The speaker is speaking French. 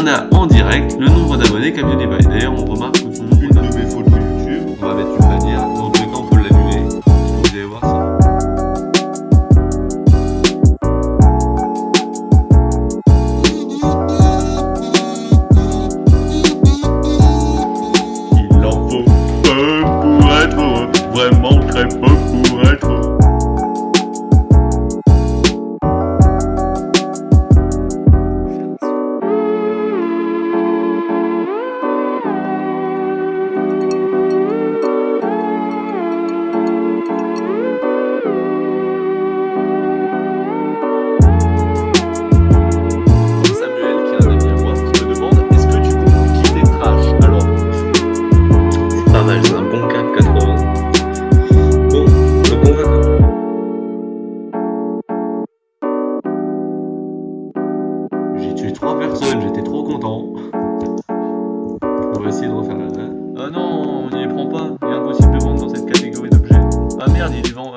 On a en direct le nombre d'abonnés qu'a PewDiePie. D'ailleurs, on remarque que son nombre de mes photos YouTube, on va mettre une bannière, dans tous les cas on peut l'annuler. Vous allez voir ça. Il en faut peu pour être heureux, vraiment très peu pour être heureux. trois personnes, j'étais trop content. On va essayer de refaire la Ah non, on n'y prend pas, il est impossible de vendre dans cette catégorie d'objets. Ah merde, il est vend...